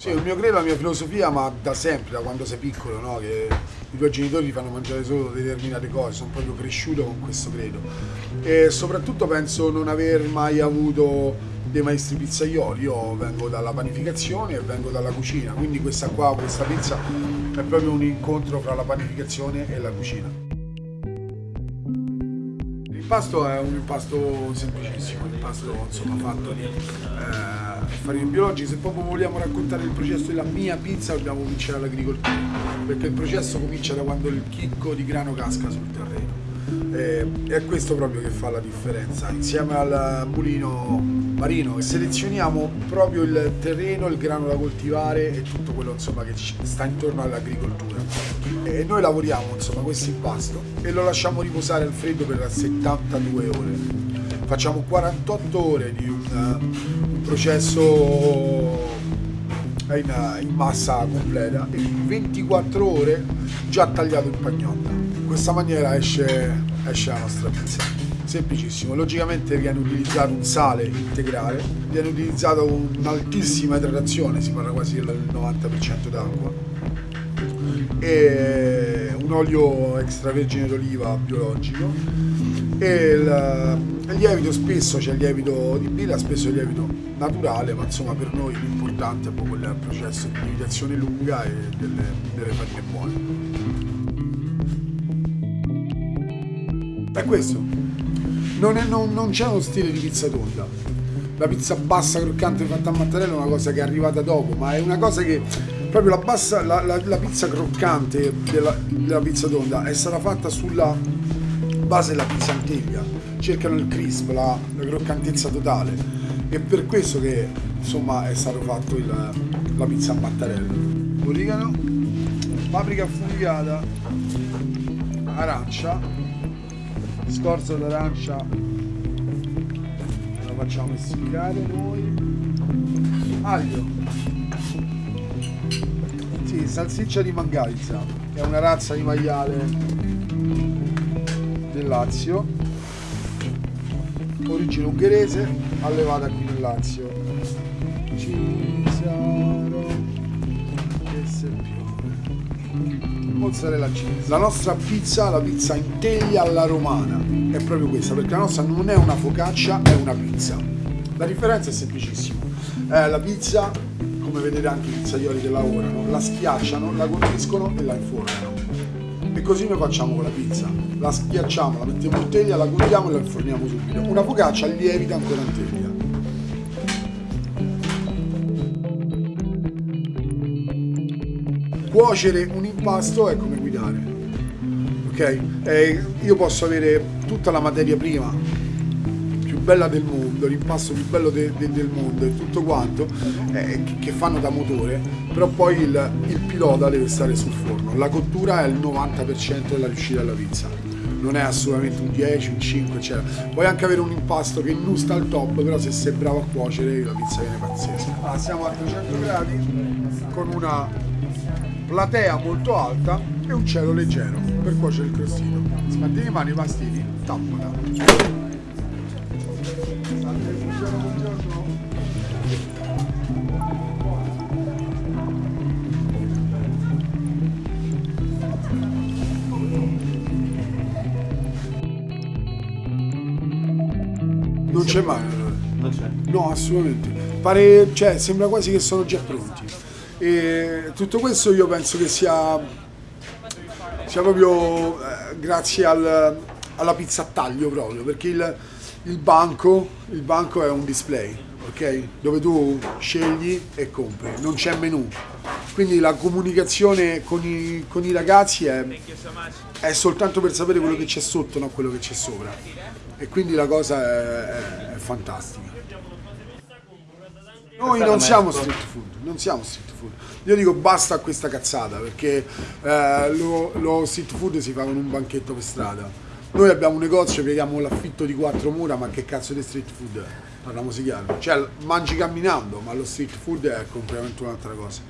Sì, il mio credo, la mia filosofia, ma da sempre, da quando sei piccolo, no? che i tuoi genitori ti fanno mangiare solo determinate cose, sono proprio cresciuto con questo credo. E soprattutto penso non aver mai avuto dei maestri pizzaioli, io vengo dalla panificazione e vengo dalla cucina, quindi questa qua, questa pizza è proprio un incontro fra la panificazione e la cucina. L'impasto è un impasto semplicissimo, un impasto insomma, fatto di eh, farine biologiche. Se proprio vogliamo raccontare il processo della mia pizza dobbiamo cominciare all'agricoltura, perché il processo comincia da quando il chicco di grano casca sul terreno. E, è questo proprio che fa la differenza. Insieme al mulino marino selezioniamo proprio il terreno, il grano da coltivare e tutto quello insomma, che sta intorno all'agricoltura. E noi lavoriamo insomma questo impasto e lo lasciamo riposare al freddo per 72 ore. Facciamo 48 ore di un, processo in, in, massa completa e 24 ore già tagliato in pagnotta. In questa maniera esce, esce la nostra pizza semplicissimo, logicamente viene utilizzato un sale integrale, viene utilizzato un'altissima idratazione, si parla quasi del 90% d'acqua, e un olio extravergine d'oliva biologico e il, il lievito spesso c'è il lievito di birra, spesso il lievito naturale, ma insomma per noi l'importante è proprio il processo di lievitazione lunga e delle, delle farine buone. È questo non, è, non, non c'è uno stile di pizza tonda. La pizza bassa croccante fatta a mattarello è una cosa che è arrivata dopo, ma è una cosa che proprio la, bassa, la, la, la pizza croccante della, della, pizza tonda è stata fatta sulla base della pizza antiglia. Cercano il crisp, la, croccantezza totale. E per questo che insomma è stato fatto il, la pizza a mattarello. Origano, paprika affumicata, arancia, scorza d'arancia la facciamo essiccare noi. Aglio. Sì, salsiccia di mangalizza che è una razza di maiale del Lazio. Origine ungherese allevata qui nel Lazio. Cisaro e Serpione mozzarella cheese. La nostra pizza, la pizza in teglia alla romana, è proprio questa, perché la nostra non è una focaccia, è una pizza. La differenza è semplicissima. Eh, la pizza, come vedete anche i pizzaioli che lavorano, la schiacciano, la condiscono e la infornano. E così noi facciamo con la pizza. La schiacciamo, la mettiamo in teglia, la condiamo e la inforniamo subito. Una focaccia lievita ancora in teglia. Cuocere un impasto è come guidare ok eh, io posso avere tutta la materia prima più bella del mondo l'impasto più bello de, de, del mondo e tutto quanto eh, che fanno da motore però poi il, il pilota deve stare sul forno la cottura è il 90% della riuscita della pizza non è assolutamente un 10, un 5, eccetera. Puoi anche avere un impasto che non sta al top, però se sei bravo a cuocere la pizza viene pazzesca. Allora, siamo a 300 gradi con una platea molto alta e un cielo leggero per cuocere il crostino. Sbatti le mani, pastini, tappola. Non c'è mai. Non c'è. No, assolutamente. Pare, cioè, sembra quasi che sono già pronti. E tutto questo io penso che sia, sia proprio eh, grazie al, alla pizza a taglio proprio, perché il, il, banco, il banco è un display, ok? Dove tu scegli e compri, non c'è menù. Quindi la comunicazione con i, con i ragazzi è, è, soltanto per sapere quello che c'è sotto, non quello che c'è sopra. E quindi la cosa è, è, è fantastica. Noi non siamo street food, non siamo street food. Io dico basta a questa cazzata perché eh, lo, lo, street food si fa con un banchetto per strada. Noi abbiamo un negozio, paghiamo l'affitto di quattro mura, ma che cazzo di street food è? Parliamoci chiaro. Cioè, mangi camminando, ma lo street food è completamente un'altra cosa.